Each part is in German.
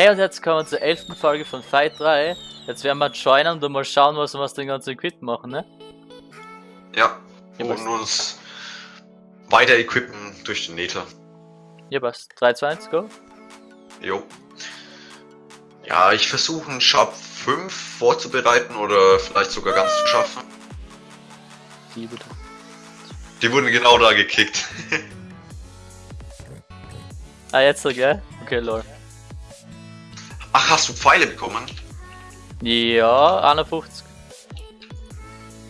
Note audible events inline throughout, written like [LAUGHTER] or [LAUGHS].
Hey und jetzt kommen wir zur 11. Folge von Fight 3. Jetzt werden wir joinen und mal schauen, was wir aus dem ganzen Equipment machen, ne? Ja, Ja, und uns weiter equippen durch den Nether. Ja, passt. 3, 2, 1, go. Jo. Ja, ich versuche einen Sharp 5 vorzubereiten oder vielleicht sogar ganz zu schaffen. Die bitte. Die wurden genau da gekickt. [LAUGHS] Ah, jetzt so, gell? Okay, lol. Ach, hast du Pfeile bekommen? Ja, 51.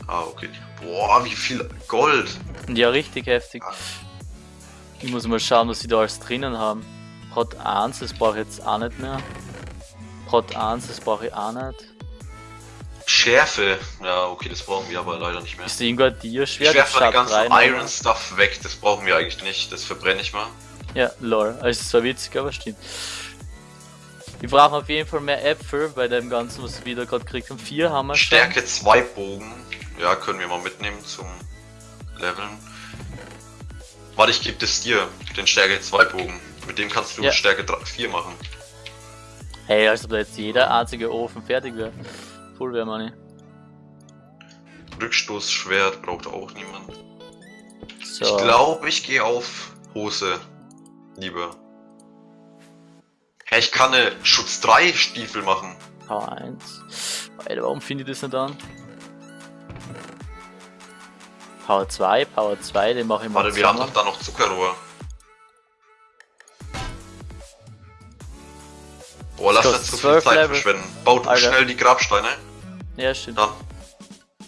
Ah, okay. Boah, wie viel Gold. Ja, richtig heftig. Ich muss mal schauen, was sie da alles drinnen haben. Prot 1, das brauche ich jetzt auch nicht mehr. Prot 1, das brauche ich auch nicht. Schärfe. Ja, okay, das brauchen wir aber leider nicht mehr. Ist ein Dia-Schwert? Ich werfe den Schaut ganzen rein, Iron Stuff weg. Das brauchen wir eigentlich nicht. Das verbrenne ich mal. Ja, lol. Also, es war witzig, aber stimmt. Wir brauchen auf jeden Fall mehr Äpfel bei dem Ganzen, was wir da gerade gekriegt haben. Vier haben wir. Stärke 2 Bogen. Ja, können wir mal mitnehmen zum Leveln. Warte, ich gebe das dir, den Stärke 2 Bogen. Mit dem kannst du Ja. Stärke 4 machen. Hey, als ob da jetzt jeder einzige Ofen fertig wäre. Full wäre man nicht. Rückstoßschwert braucht auch niemand. So. Ich glaube, ich gehe auf Hose. Lieber. Hä, ich kann eine Schutz 3 Stiefel machen. Power 1. Alter, warum finde ich das nicht an? Power 2, Power 2, den mache ich mal Warte, wir haben doch da noch Zuckerrohr. Boah, lass nicht so viel 12 Zeit Level. verschwenden. Bau du Alter. schnell die Grabsteine. Ja, stimmt. Dann.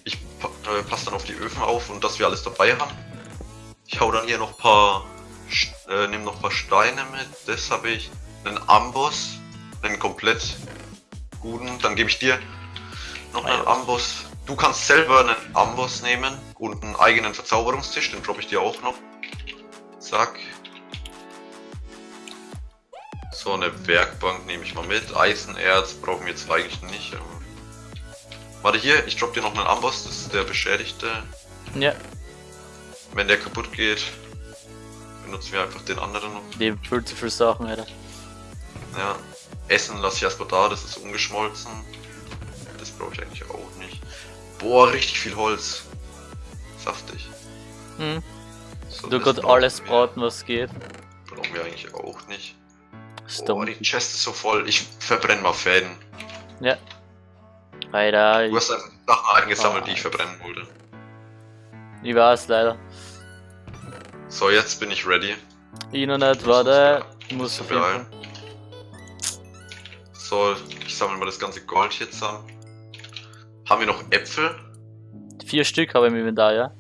Ich äh, passe dann auf die Öfen auf und dass wir alles dabei haben. Ich hau dann hier noch ein paar. Äh, nimm noch ein paar Steine mit. Das habe ich. Einen Amboss. Einen komplett guten. Dann gebe ich dir noch einen. Amboss. Du kannst selber einen Amboss nehmen und einen eigenen Verzauberungstisch. Den droppe ich dir auch noch. Zack. So, eine Werkbank nehme ich mal mit. Eisenerz brauchen wir jetzt eigentlich nicht. Aber Warte hier, ich drop dir noch einen Amboss, das ist der beschädigte. Ja, Wenn der kaputt geht, benutzen wir einfach den anderen noch. die viel zu viele Sachen, Alter. Ja. Essen lasse ich erstmal da, das ist ungeschmolzen. Das brauche ich eigentlich auch nicht. Boah, richtig viel Holz. Saftig. Hm. So, Du kannst alles braten, was geht. Brauchen wir eigentlich auch nicht. Boah, Stone. die Chest ist so voll. Ich verbrenne mal Fäden. Ja. Alter, Du hast einfach Sachen eingesammelt, Ah. die ich verbrennen wollte. ich weiß leider. So, jetzt bin ich ready. Ich noch nicht, warte. Ich muss auf jeden Fall. beeilen. So, ich sammle mal das ganze Gold hier zusammen. Haben wir noch Äpfel? Vier Stück habe ich im Inventar, ja?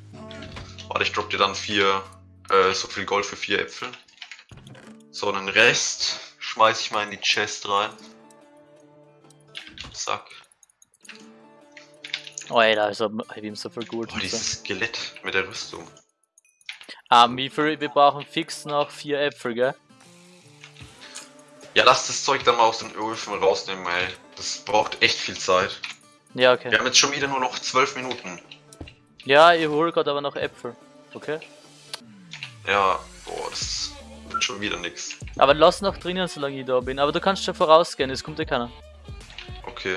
Warte, ich drop dir dann vier, äh, so viel Gold für vier Äpfel. So, den Rest schmeiß ich mal in die Chest rein. Zack. Oh, Alter, also hab ich ihm so viel gut. Boah, dieses Skelett mit der Rüstung. Ah, wie viel? Wir brauchen fix noch vier Äpfel, gell? Ja, lass das Zeug dann mal aus den Öfen rausnehmen, ey. Das braucht echt viel Zeit. Ja, Wir okay. haben jetzt schon wieder nur noch zwölf Minuten. Ja, ich hole gerade aber noch Äpfel. Okay? Ja, boah, das wird schon wieder nix. Aber lass noch drinnen, solange ich da bin. Aber du kannst schon vorausgehen, es kommt ja keiner. Okay.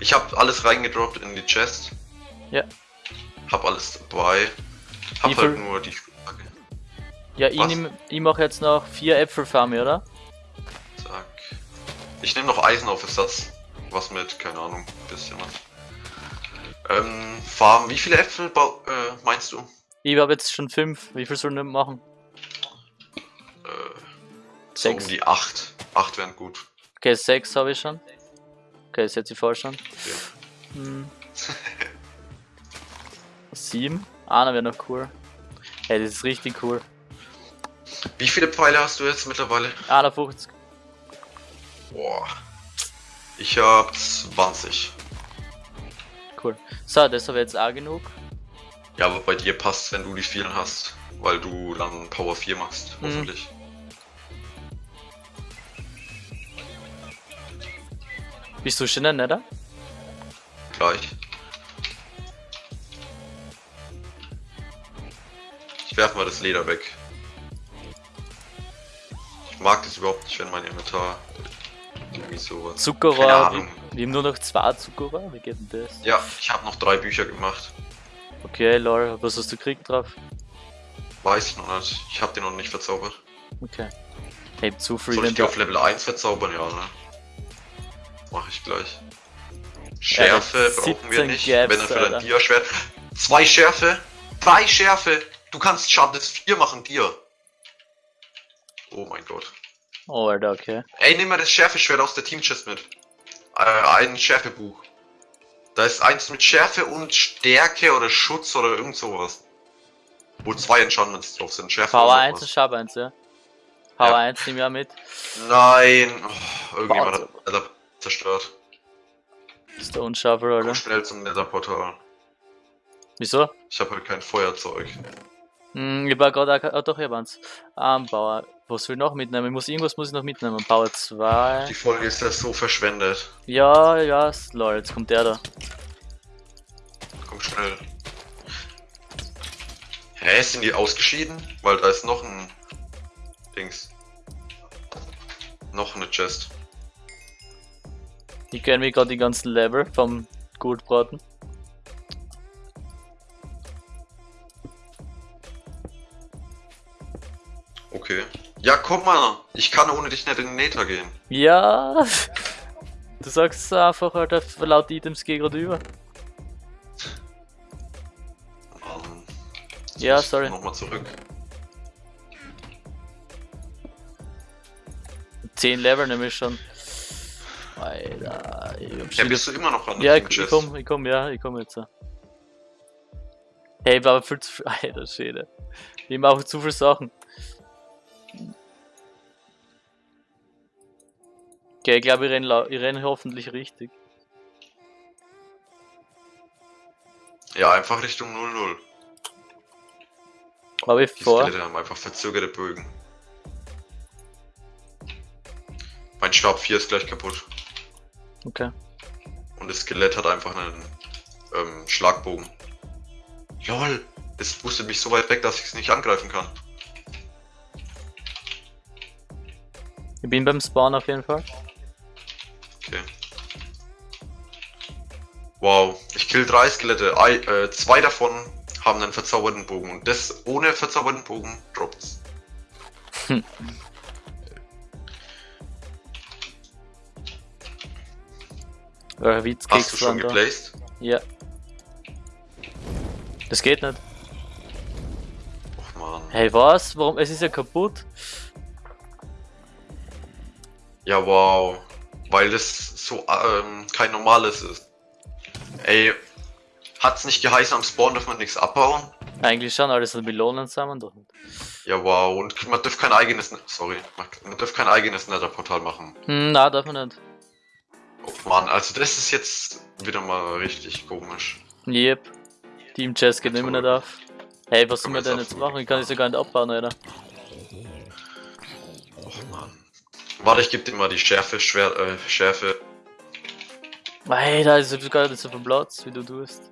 Ich habe alles reingedroppt in die Chest. Ja. Hab alles dabei. Hab Wie halt nur die Frage. Ja, ich, Was? nehm, ich mache jetzt noch vier Äpfel für mich, oder? Ich nehme noch Eisen auf Ersatz. Was mit, keine Ahnung, bisschen was. Ähm, Farm, wie viele Äpfel äh, meinst du? Ich habe jetzt schon fünf. Wie viel sollen wir machen? Äh, so um Sechs. die acht. Acht wären gut. Okay, sechs habe ich schon. Okay, das setze ich falsch an. Okay. Hm. [LAUGHS] Sieben. Einer wäre noch cool. Hey, das ist richtig cool. Wie viele Pfeile hast du jetzt mittlerweile? 51. Boah. Ich hab 20. Cool. So, das habe jetzt auch genug. Ja, aber bei dir passt, wenn du die vielen hast. Weil du dann Power 4 machst, Mhm. hoffentlich. Bist du schon in der Nether? Gleich. Ich werfe mal das Leder weg. Ich mag das überhaupt nicht, wenn mein Inventar irgendwie. Keine Zuckerrohr. Wir, wir haben nur noch zwei Zuckerrohr. Wie geht denn das? Ja, ich habe noch drei Bücher gemacht. Okay, lol. Was hast du gekriegt drauf? Weiß ich noch nicht. Ich habe den noch nicht verzaubert. Okay. Hey, zu free Soll ich die auf Level 1 verzaubern? Ja, ne? Mach ich gleich. Schärfe das brauchen wir 17 nicht. Gaps, Wenn dann für dein Dia-Schwert. Zwei Schärfe! Drei Schärfe! Du kannst Schaden 4 machen, dir. Oh mein Gott. Oh, Alter, okay. Ey, nimm mal das Schärfe-Schwert aus der Team-Chest mit. Äh, ein Schärfebuch. Da ist eins mit Schärfe und Stärke oder Schutz oder irgend sowas. Wo zwei Enchantments drauf sind. Schärfe Power und 1 was. und Schab 1, ja. Power Ja. 1 nehmen wir mit. Nein! Oh, irgendjemand Warte. hat Nether zerstört. Ist der Unscharfer, Komm Alter. schnell zum Nether-Portal. Wieso? Ich habe halt kein Feuerzeug. Hm, ich war gerade. Oh, doch, ich. Ähm, Power. Was will ich noch mitnehmen? Ich muss, irgendwas muss ich noch mitnehmen. Power 2. Die Folge ist ja so verschwendet. Ja, ja, lol, jetzt kommt der da. Komm schnell. Hä, sind die ausgeschieden? Weil da ist noch ein Dings. Noch eine Chest. Ich kenne mir gerade die ganzen Level vom Goldbraten. Okay. Ja, komm mal. Ich kann ohne dich nicht in den Nether gehen. Ja! Du sagst es einfach, Alter, laut Items geh grad über. Ähm, Ja, sorry. Nochmal zurück. 10 Level nämlich schon. Alter, ich hab Ja, schon bist du immer noch an Ja, der ich, ich komm, ich komm, ja, ich komm jetzt. Hey, ich war aber viel zu viel. [LAUGHS] Alter Schäde. Ich mache zu viele Sachen. Okay, ich glaube, ich renne renn hoffentlich richtig. Ja, einfach Richtung 0-0. Aber ich Die vor. Skelette haben einfach verzögerte Bögen. Mein Stab 4 ist gleich kaputt. Okay. Und das Skelett hat einfach einen ähm, Schlagbogen. LOL! Das boostet mich so weit weg, dass ich es nicht angreifen kann. Ich bin beim Spawn auf jeden Fall. Okay. Wow, ich kill drei Skelette. Ei, äh, zwei davon haben einen verzauberten Bogen. Und das ohne verzauberten Bogen droppt's. Oder Witz Hast du schon geplaced? Ja. Das geht nicht. Och man. Hey, was? Warum? Es ist ja kaputt. Ja, wow. Weil das so ähm, kein normales ist. Ey, hat's nicht geheißen, am Spawn darf man nichts abbauen? Eigentlich schon, alles so Melonen zusammen doch nicht. Ja, wow. Und man darf kein eigenes, Ne- sorry, man- darf kein eigenes Nether-Portal machen. Hm, na, darf man nicht. Oh Mann, also das ist jetzt wieder mal richtig komisch. Yep. Team Chess geht immer nicht auf. Hey, was soll man denn jetzt machen? Ich kann es ja gar nicht abbauen, Alter. Warte, ich geb dir mal die Schärfe, Schwer, äh, Schärfe. Alter, ich hab gar nicht so viel Platz, wie du tust.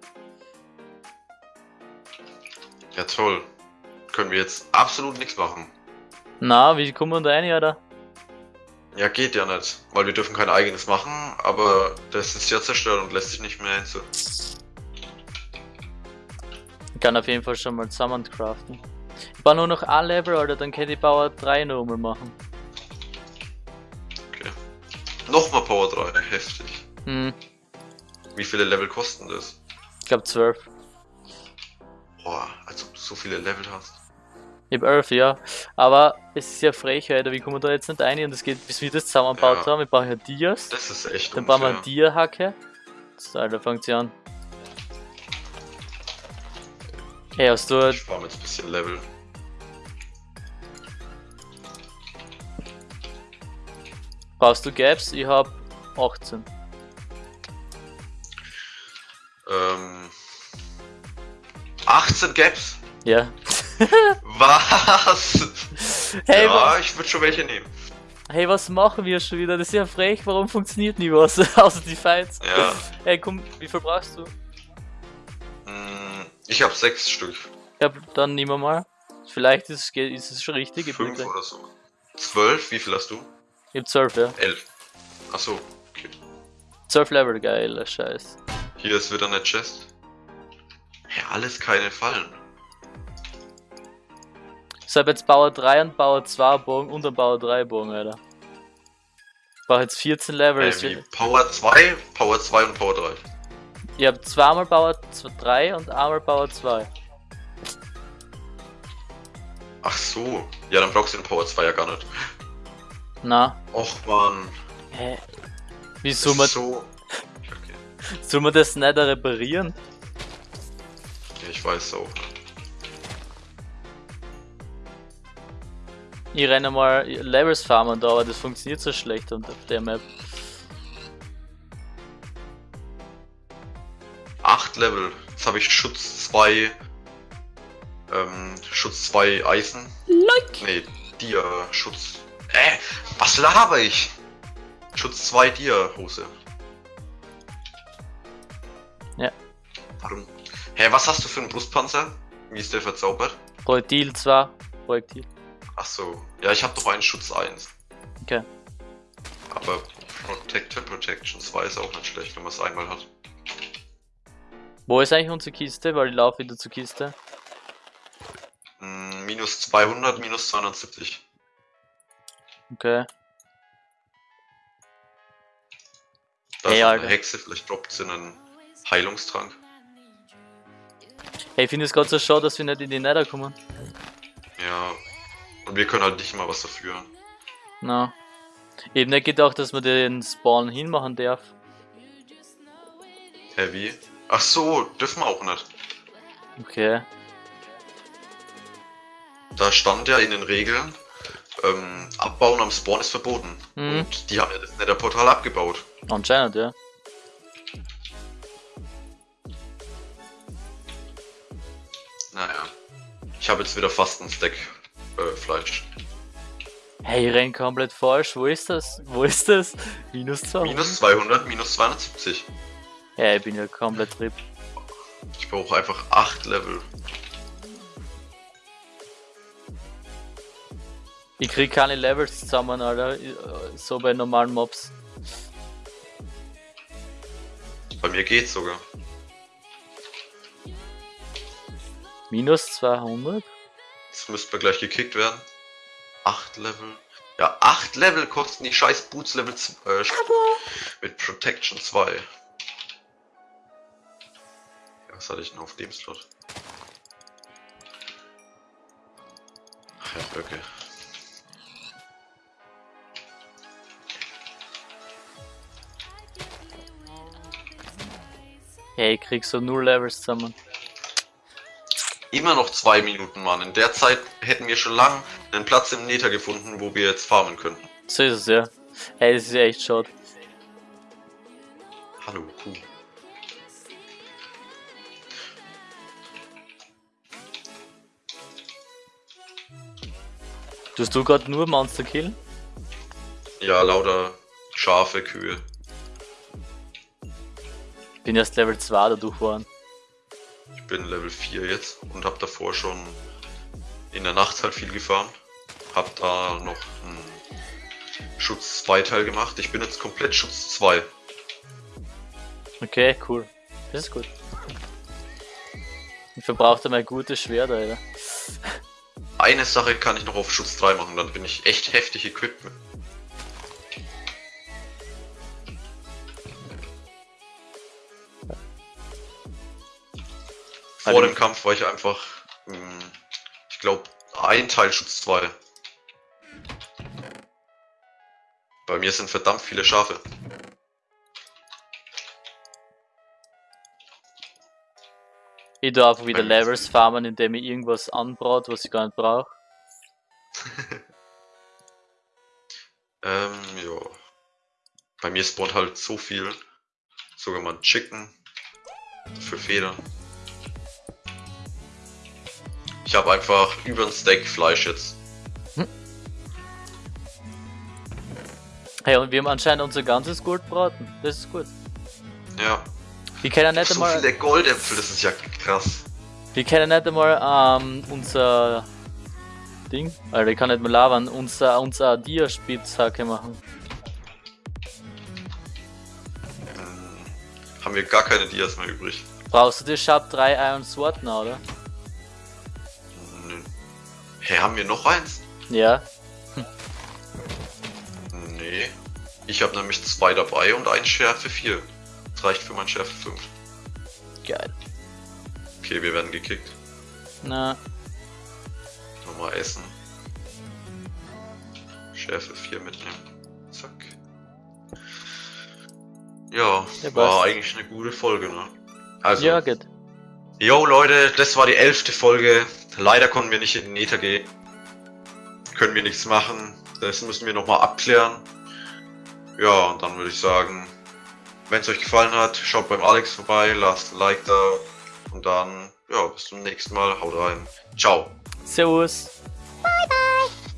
Ja, toll. Können wir jetzt absolut nichts machen. Na, wie kommen wir da rein, Alter? Ja, geht ja nicht, weil wir dürfen kein eigenes machen, aber das ist ja zerstört und lässt sich nicht mehr hinzu. Ich kann auf jeden Fall schon mal zusammen craften. Ich baue nur noch ein Level, Alter, dann kann ich Power 3 noch mal machen. Nochmal Power 3, [LAUGHS] heftig. Hm, Wie viele Level kosten das? ich glaube 12. Boah, als ob du so viele Level hast. Ich hab 11, ja. Aber es ist ja frech, Alter, wie kommen wir da jetzt nicht rein? Und es geht, bis wir das zusammengebaut Ja. haben. Ich brauche ja Dias. Das ist echt Dann bauen wir eine Dia-Hacke. So, Alter, fängt sie an. Hey, hast du. Ich spare jetzt ein bisschen Level. Brauchst du Gaps? Ich hab 18. Ähm. 18 Gaps? Ja. [LAUGHS] Was? Hey, ja, wa ich würde schon welche nehmen. hey, was machen wir schon wieder? Das ist ja frech. Warum funktioniert nie was? [LAUGHS] Außer die Fights. Ja. Hey, komm, wie viel brauchst du? Hm, Ich habe sechs Stück. Ja, dann nehmen wir mal. Vielleicht ist, es- ist es schon richtig. Ich, bin Fünf gleich- oder so. Zwölf? Wie viel hast du? Ich hab 12, ja. Elf. Achso, okay. 12 Level, geiler Scheiß. Hier ist wieder eine Chest. Ja, alles keine Fallen. Ich habe jetzt Bauer 3 und Bauer 2 Bogen und ein Bauer 3 Bogen, Alter. Ich brauche jetzt 14 Level. Wird- Power 2, Power 2 und Power 3. Ich habe zweimal Bauer 3 und einmal Bauer 2. Ach so. Ja, dann brauchst du den Power 2 ja gar nicht. Na, Och man. hä? Wie soll man, so. Okay. [LAUGHS] soll man das nicht reparieren? Ja, ich weiß auch. Ich renne mal Levels farmen da, aber das funktioniert so schlecht und auf der Map. 8 Level. Jetzt habe ich Schutz 2. Ähm, Schutz 2 Eisen. Like! Nee, Dia, Schutz. Äh, was laber ich? Schutz 2 Dia Hose. Ja. Warum? Hä, was hast du für einen Brustpanzer? Wie ist der verzaubert? Projektil 2. Projektil. Ach so. Ja, ich habe doch einen Schutz 1. Okay. Aber Protector Protection 2 ist auch nicht schlecht, wenn man es einmal hat. Wo ist eigentlich unsere Kiste? Weil ich laufe wieder zur Kiste. Mm, minus 200, minus 270. Okay. Da Hey, ist eine Hexe, vielleicht droppt sie einen Heilungstrank. Hey, ich finde es gerade so schade, dass wir nicht in die Nether kommen. Ja. Und wir können halt nicht mal was dafür. Na. Ich hab nicht gedacht, dass man den Spawn hinmachen darf. Hä, wie? Ach so, dürfen wir auch nicht. Okay. Da stand ja in den Regeln, ähm, Abbauen am Spawn ist verboten. Mhm. Und die haben ja das Nether-Portal abgebaut. Anscheinend, ja. Naja. Ich habe jetzt wieder fast einen Stack äh, Fleisch. Hey, renn komplett falsch. Wo ist das? Wo ist das? Minus 2. Minus 200, minus 270. Ja, ich bin ja komplett RIP. Ich brauche einfach 8 Level. Ich krieg keine Levels zusammen, Alter. So bei normalen Mobs. Bei mir geht's sogar. Minus 200? Jetzt müssten wir gleich gekickt werden. 8 Level. Ja, 8 Level kosten die scheiß Boots Level 2. Äh, mit Protection 2. Ja, was hatte ich denn auf dem Slot? Ach ja, okay. Hey, ich krieg so null Levels zusammen. Immer noch 2 Minuten, Mann. In der Zeit hätten wir schon lang einen Platz im Nether gefunden, wo wir jetzt farmen könnten. So ist es ja. Hey, das ist ja echt schade. Hallo, Kuh. Tust du gerade nur Monster killen? Ja, lauter Schafe, Kühe. Bin erst Level 2 dadurch waren. Ich bin Level 4 jetzt und habe davor schon in der Nacht halt viel gefarmt. Hab da noch einen Schutz 2 Teil gemacht. Ich bin jetzt komplett Schutz 2. Okay, cool. Das ist gut. Ich verbrauchte mein gutes Schwert, Alter. Eine Sache kann ich noch auf Schutz 3 machen, dann bin ich echt heftig equipped. Vor Also- dem Kampf war ich einfach, mh, ich glaube, ein Teil Schutz 2. Bei mir sind verdammt viele Schafe. Ich darf wieder Levels farmen, indem ich irgendwas anbraut, was ich gar nicht brauche. [LAUGHS] Ähm, ja. Bei mir spawnt halt so viel. Sogar mal ein Chicken. Für Federn. Ich habe einfach über ein Steak Fleisch jetzt. Hey, und wir haben anscheinend unser ganzes Gold braten. Das ist gut. Ja. Wir können nicht So einmal, viele Goldäpfel, das ist ja krass. wir können nicht einmal ähm, unser Ding, Alter, ich kann nicht mehr labern, unser, unser Dia-Spitzhacke machen. haben wir gar keine Dias mehr übrig. Brauchst du die Sharp 3 Iron Sword noch, oder? Hä, haben wir noch eins? Ja. Nee. Ich habe nämlich zwei dabei und ein Schärfe 4. Das reicht für mein Schärfe 5. Geil. Okay, wir werden gekickt. Na, Nochmal essen. Schärfe 4 mitnehmen. Zack. Ja, Ja, war eigentlich eine gute Folge, ne? Also, ja, geht. yo Leute, das war die elfte Folge. Leider konnten wir nicht in den Nether gehen. Können wir nichts machen. Das müssen wir nochmal abklären. Ja, und dann würde ich sagen, wenn es euch gefallen hat, schaut beim Alex vorbei, lasst ein Like da. Und dann, ja, bis zum nächsten Mal. Haut rein. Ciao. Servus.